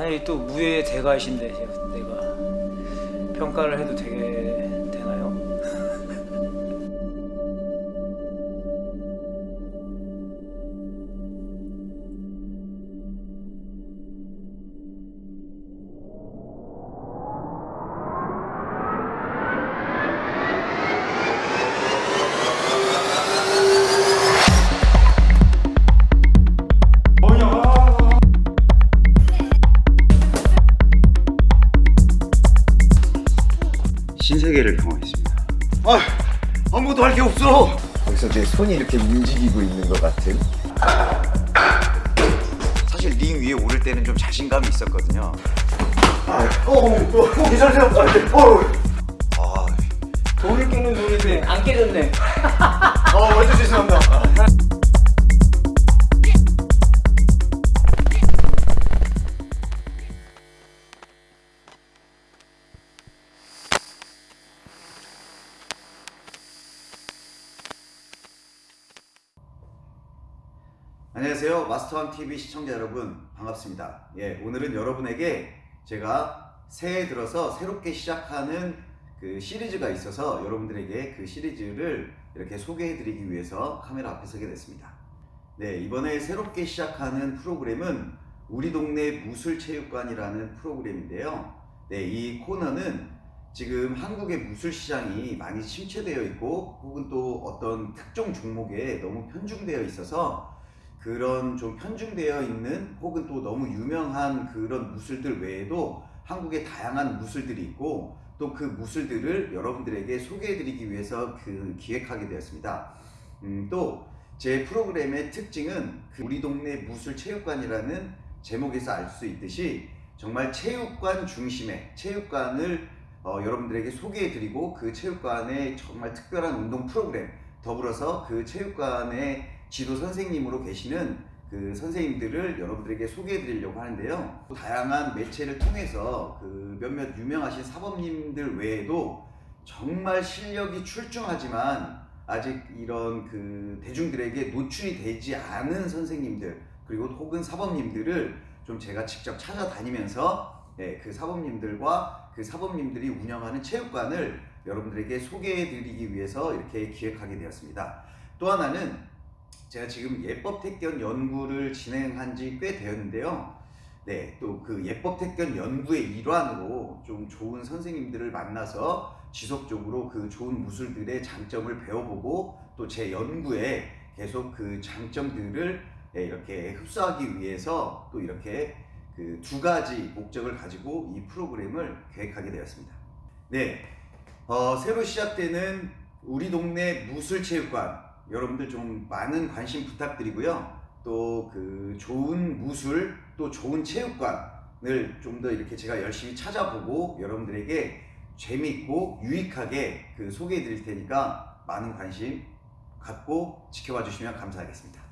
만약에 또 무예의 대가이신데 내가 평가를 해도 되게 되나요? 세계를 경험했습니다. 아, 아무것도 할 게 없어. 거기서 내 손이 이렇게 움직이고 있는 것 같은 사실 링 위에 오를 때는 좀 자신감이 있었거든요. 어, 어, 어, 괜찮으세요? 어, 아, 돌을 깨는 돌인데 안 깨졌네. 안녕하세요. 마스터왕 TV 시청자 여러분 반갑습니다. 예, 오늘은 여러분에게 제가 새해 들어서 새롭게 시작하는 그 시리즈가 있어서 여러분들에게 그 시리즈를 이렇게 소개해 드리기 위해서 카메라 앞에 서게 됐습니다. 네, 이번에 새롭게 시작하는 프로그램은 우리 동네 무술체육관이라는 프로그램인데요. 네, 이 코너는 지금 한국의 무술 시장이 많이 침체되어 있고 혹은 또 어떤 특정 종목에 너무 편중되어 있어서 그런 좀 편중되어 있는 혹은 또 너무 유명한 그런 무술들 외에도 한국에 다양한 무술들이 있고 또 그 무술들을 여러분들에게 소개해드리기 위해서 그 기획하게 되었습니다. 음, 또 제 프로그램의 특징은 그 우리 동네 무술체육관이라는 제목에서 알 수 있듯이 정말 체육관 중심의 체육관을 어, 여러분들에게 소개해드리고 그 체육관의 정말 특별한 운동 프로그램 더불어서 그 체육관의 지도 선생님으로 계시는 그 선생님들을 여러분들에게 소개해 드리려고 하는데요. 또 다양한 매체를 통해서 그 몇몇 유명하신 사범님들 외에도 정말 실력이 출중하지만 아직 이런 그 대중들에게 노출이 되지 않은 선생님들 그리고 혹은 사범님들을 좀 제가 직접 찾아다니면서 네, 그 사범님들과 그 사범님들이 운영하는 체육관을 여러분들에게 소개해 드리기 위해서 이렇게 기획하게 되었습니다. 또 하나는 제가 지금 예법 택견 연구를 진행한 지 꽤 되었는데요. 네, 또 그 예법 택견 연구의 일환으로 좀 좋은 선생님들을 만나서 지속적으로 그 좋은 무술들의 장점을 배워보고 또 제 연구에 계속 그 장점들을 네, 이렇게 흡수하기 위해서 또 이렇게 그 두 가지 목적을 가지고 이 프로그램을 계획하게 되었습니다. 네, 어, 새로 시작되는 우리 동네 무술체육관 여러분들 좀 많은 관심 부탁드리고요. 또 그 좋은 무술 또 좋은 체육관을 좀 더 이렇게 제가 열심히 찾아보고 여러분들에게 재미있고 유익하게 그 소개해 드릴 테니까 많은 관심 갖고 지켜봐 주시면 감사하겠습니다.